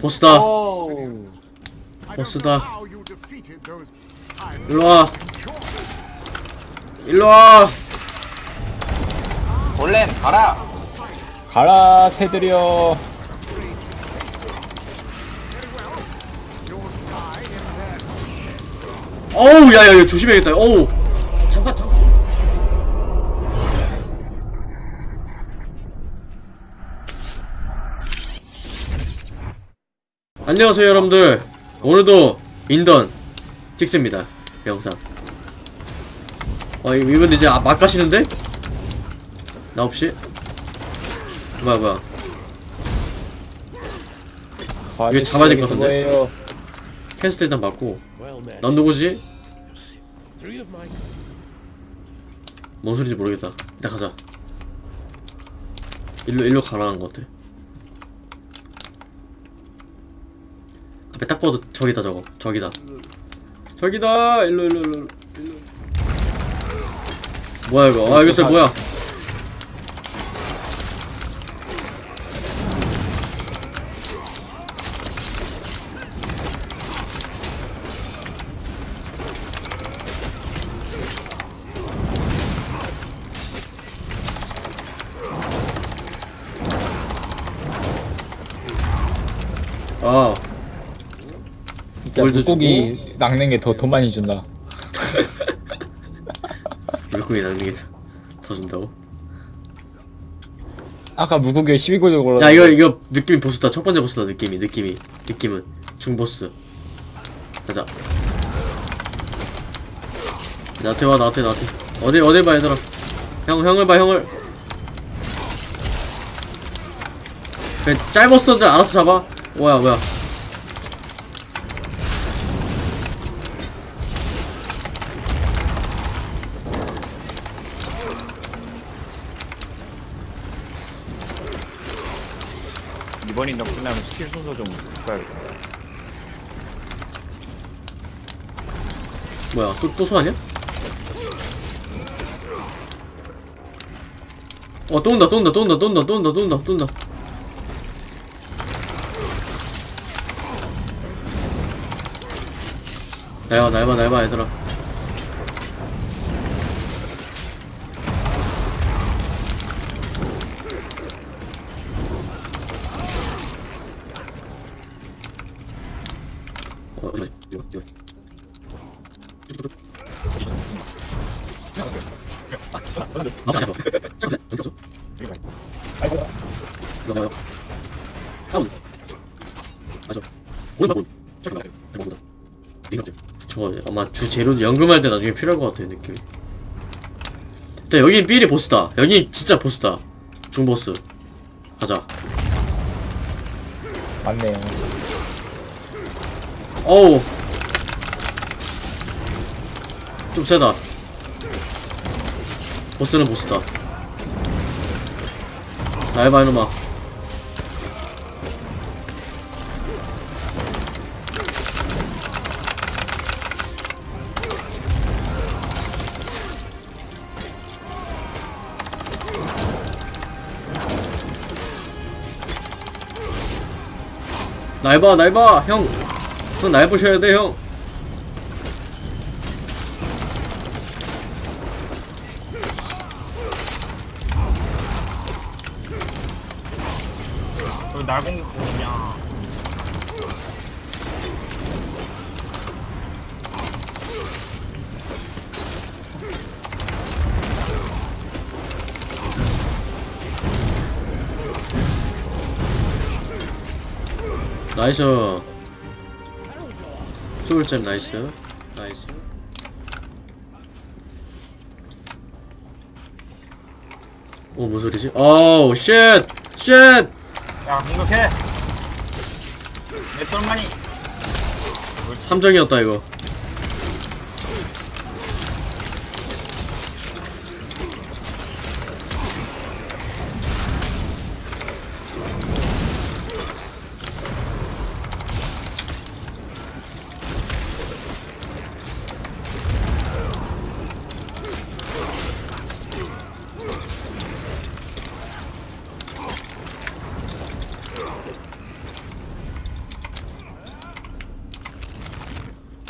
보스다. 오. 보스다. 일로와. 일로와. 골렘 가라. 가라 새들이여 어우 야야 야, 조심해야겠다. 어우 안녕하세요 여러분들 오늘도 인던 찍습니다 영상 어 이- 이분 이제 아, 막 가시는데? 나 없이? 뭐야 뭐야 이거 잡아야 될 것 같은데? 그거예요. 캐스트 일단 맞고 넌 누구지? 뭔 소리인지 모르겠다 일단 가자 일로 일로 가라는 것 같아 앞에 딱 봐도 저기다 저거. 저기다. 저기다! 일로 일로 일로 일로. 뭐야 이거? 아 이것들 뭐야 물고기 낚는 게 더 돈 많이 준다. 물고기 낚는 게 더 준다고? 아까 물고기에 12골드 걸었 야 이거 이거 느낌이 보스다 첫 번째 보스다 느낌이 느낌이. 느낌은. 중보스. 가자. 나한테 와 나한테 나한테. 어디 어디 봐 얘들아. 형 형을 봐 형을. 그래 짤버스터들 알아서 잡아. 뭐야 뭐야 이번 인정 끝나면 스킬 순서 좀 바꿔야겠다. 뭐야 또 또 소아냐? 어또 온다 또 온다 또 온다 또 온다 또 온다 또 온다 또 온다 날봐 날봐 날봐 얘들아 아마 주 재료 연금할 때 나중에 필요할 것 같아 느낌이. 일단 여긴 삐리 보스다. 여기 진짜 보스다. 중보스. 가자. 맞네요 어우. 좀 세다. 보스는 보스다. 나 해봐, 이놈아. 날 봐, 날 봐, 형. 형날 보셔야 돼, 형. 왜 날공 공이냐? 나이스. 소울잼 나이스. 나이스. 오, 뭔 소리지? 어우, 쉣! 쉣! 야 공격해. 내 똘마니. 함정이었다, 이거.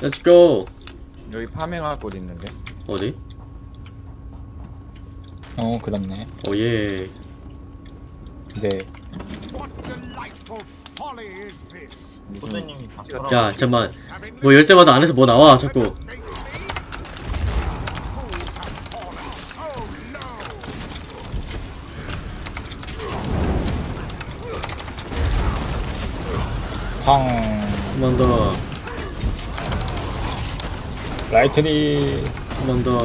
Let's go 여기 파밍할 곳 있는데. 어디? 어 그렇네 오 예 네 folly is this? 무슨. 야 잠만 뭐 열 때마다 안에서 뭐 나와 자꾸 Make me? Fools have fallen so low. 황한번 더 라이트리 한 번 더.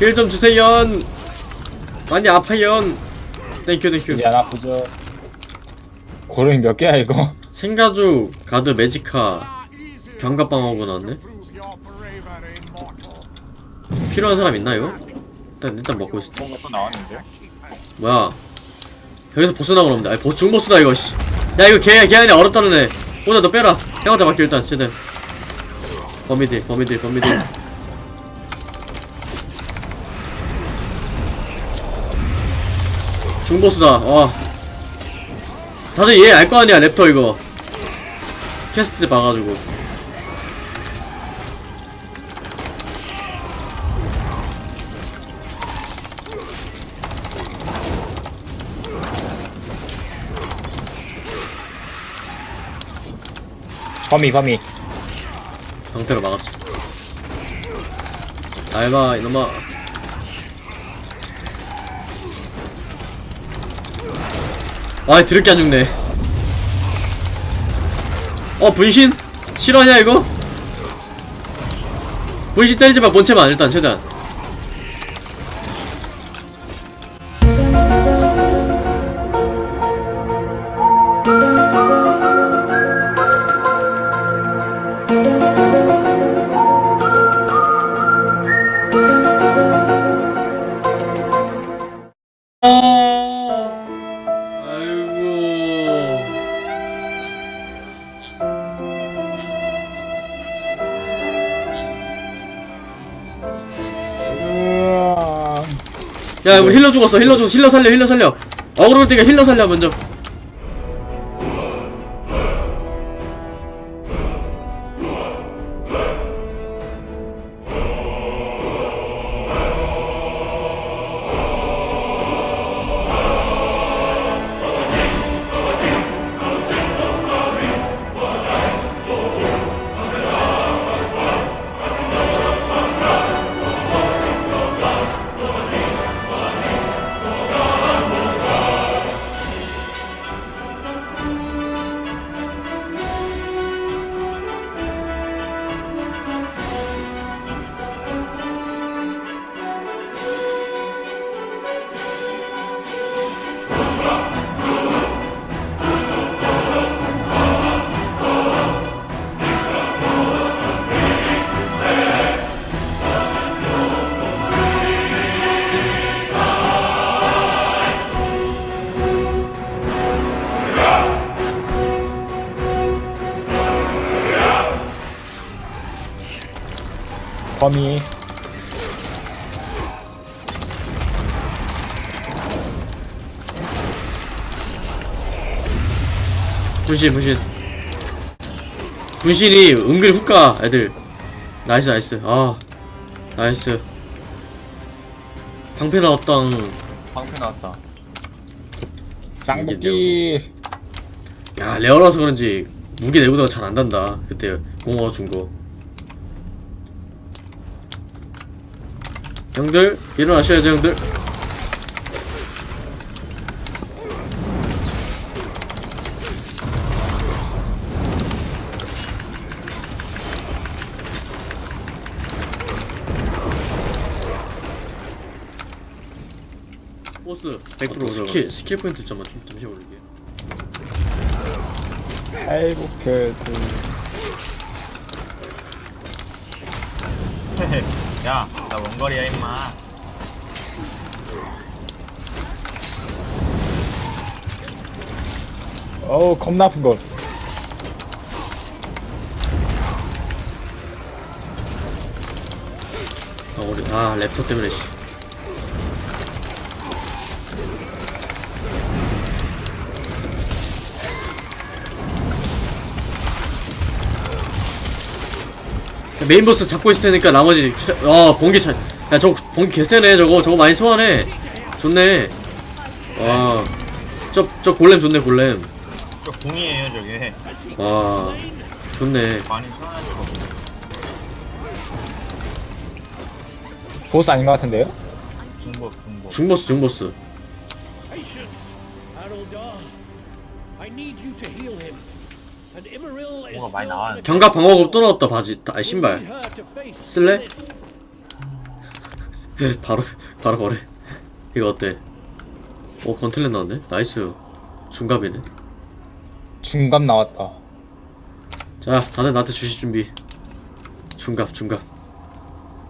힐 좀 주세요. 많이 아파요. 땡큐 땡큐. 이제 안 아프죠 고름이 몇 개야 이거 생가죽, 가드, 매지카, Easy 경갑방어구 나왔네. 필요한 사람 있나 이거? 일단 일단 먹고 있어. 뭔가 또 나왔는데? 뭐야? 여기서 보스 나오는데. 아니 보스 중보스다 이거. 씨. 야 이거 걔, 걔 아니야 얼었다는 애. 오늘 너 빼라. 형한테 맡겨 일단 쟤들. 범이들, 범이들, 범이들. 중보스다. 와. 다들 얘 알 거 아니야 랩터 이거. 캐스트 때 봐가지고. 거미 거미 방패로 막았어. 알바 이놈아. 아 드럽게 안 죽네. 어 분신? 실화냐 이거? 분신 때리지 마 본체만 일단 최대한. 야, 우리 힐러 죽었어. 힐러 죽었어. 힐러 살려. 힐러 살려. 어그로 때가 힐러 살려 먼저. 거미 분신, 분신. 분신이 은근히 훅 가, 애들. Nice, nice. 아, nice. 방패 나왔다. 방패 나왔다. 쌍복기 야, rare라서 그런지 무기 내구도가 잘 안 단다. 그때 공허가 준 거. 형들, 일어나셔야죠, 형들. 보스 100% 스킬 스킬 포인트 잠만 좀 잠시 올릴게. 팔복해도 야, 나 원거리야 임마. 어우 겁나 아픈 거아 우리 아 랩터 때문에 씨. 메인 보스 잡고 있을 테니까 나머지 어 번개 차. 야저 번개 개쎄네 저거 저거 많이 소환해. 좋네. 와. 저, 저 골렘 좋네, 골렘. 저 궁이에요 저게 와. 좋네. 많이 거 보스 아닌 것 같은데요? 중보스, 중보스. Patient, Haroldar. I need you to heal him. 뭐가 많이 나왔는데. 경갑 방어구 또 나왔다, 바지. 아, 신발. 쓸래? 바로, 바로 거래. 이거 어때? 오, gauntlet 나왔네? nice. 중갑이네. 중갑 나왔다. 자, 다들 나한테 주실 준비. 중갑, 중갑.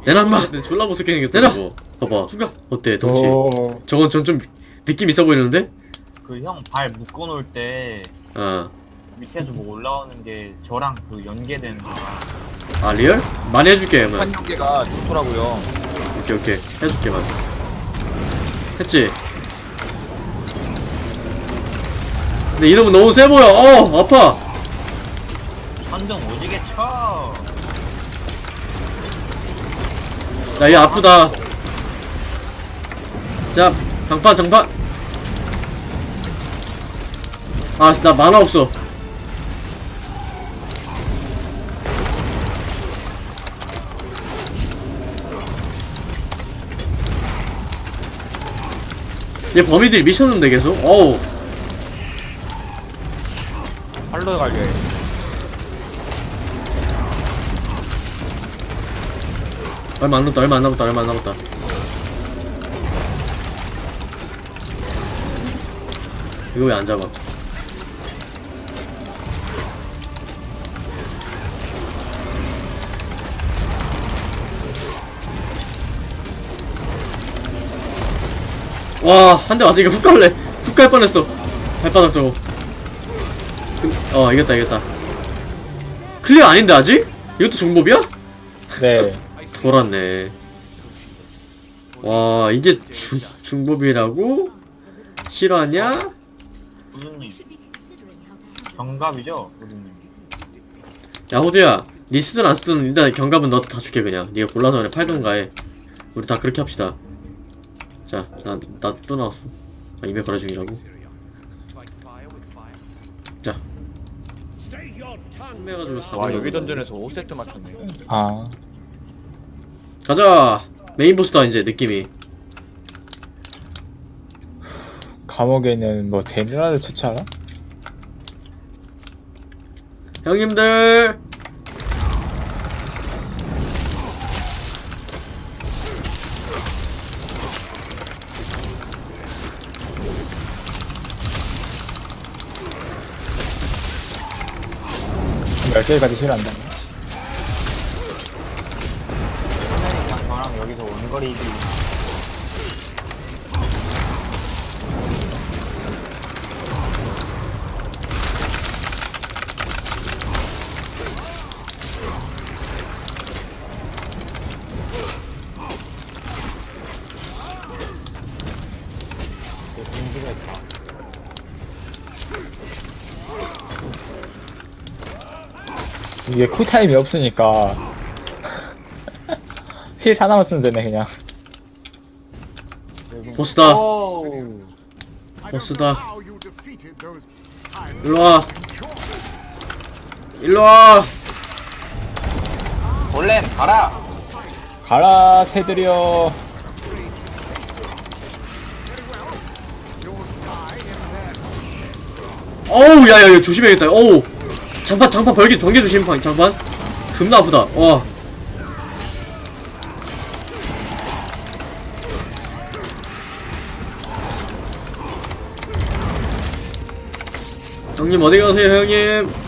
내놔, 인마! 졸라 못생겨 생겼다, 내놔! 저거. 봐봐. 중갑! 어때, 덩치? 오, 저건 전 좀 느낌 있어 보이는데? 그 형 발 묶어놓을 때 아, 밑에서 뭐 올라오는 게 저랑 그 연계되는 거가 아 real? 많이 해줄게 한 연계가 좋더라고요. 오케이 오케이. 해줄게 많이 했지? 근데 이름은 너무 세 보여. 어 아파. 선정 오지게 쳐. 야 얘 아프다. 자 장판 장판. 아 나 만화 없어 얘 범위들이 미쳤는데 계속? 어우. 팔로 갈려. 얼마 안 남았다 얼마 안 남았다 얼마 안 남았다. 이거 왜 안 잡아 와 한대 이거 훅 갈래 훅 갈 뻔했어 발바닥 저거 근- 어 이겼다 이겼다 클리어 아닌데 아직? 이것도 중법이야? 네. 돌았네. 와 이게 중, 중법이라고? 실화냐? 경갑이죠 야 호두야 니 쓰든 안 쓰든 일단 경갑은 너한테 다 줄게 그냥 니가 골라서 그냥 팔던가 해 우리 다 그렇게 합시다 자 나 나 또 나왔어. 아 이메 거래 중이라고? 자. 해가지고 와 여기 던전에서 5세트 맞췄네. 아, 가자! 메인 보스다 이제 느낌이. 감옥에는 뭐 데미라도 처치하나? 형님들 몇 개까지 실한다. 그러니까 저랑 여기서 원거리 이게 쿨타임이 없으니까. 힐 하나만 쓰면 되네 그냥. 보스다. 보스다. 일로와. 일로와. 골렘 가라. 가라 새들이여. 어우 야야 야, 조심해야겠다. 어우 장판 장판 벌기 번개 조심 방- 장판? 겁나 아프다. 와. 형님 어디 가세요 형님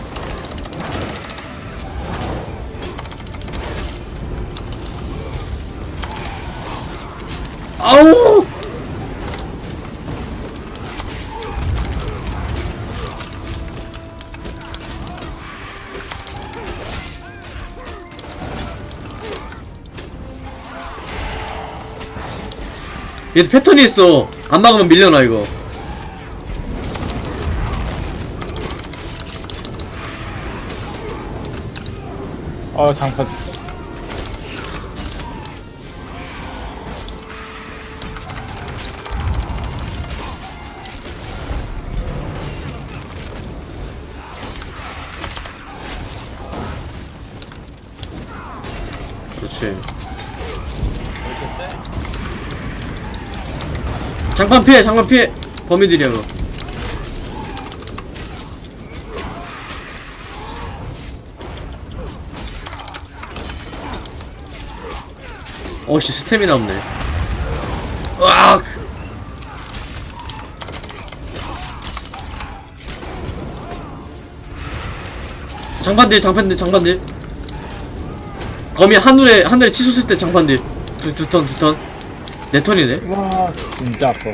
얘도 패턴이 있어. 안 막으면 밀려나 이거. 어 장판. 그렇지. 장판 피해 장판 피해. 범인들이야 그거 어씨 스태미나 없네. 으악! 장판들 장판들 장판들. 거미 하늘에 하늘에 치솟을 때 장판들. 두 두 턴 두턴 네 턴이네? 와 진짜 아파.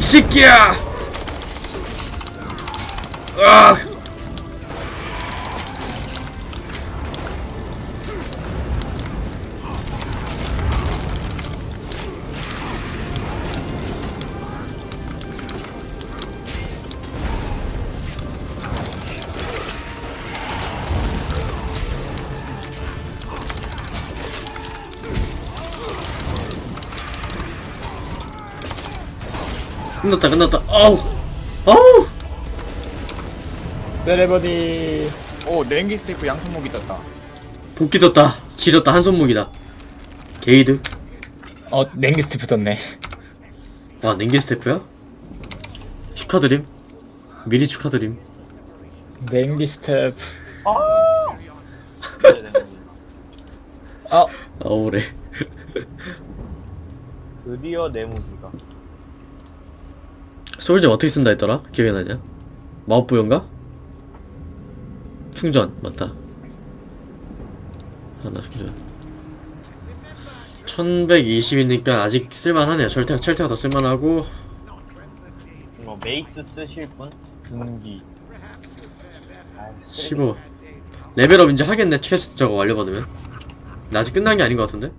새끼야! 으악 끝났다 끝났다. 아우 아우. 세레버디. 오 냉기 스테이프 양손목이 떴다. 복귀 떴다. 지렸다 한 손목이다. 게이드. 어 냉기 스티프 떴네. 와 냉기 스태프야? 축하드림. 미리 축하드림. 냉기 내 몸이. 어. 아우래. 드디어 내 무기가. soul gem 어떻게 쓴다 했더라? 기억이 나냐? 마법부여인가? 충전 맞다 하나 충전 1120이니까 아직 쓸만하네요 철퇴, 철퇴가 더 쓸만하고 이거 mace 쓰실 분? 등기. 아, 15 레벨업 이제 하겠네 퀘스트 저거 완료받으면 근데 아직 끝난 게 아닌 것 같은데?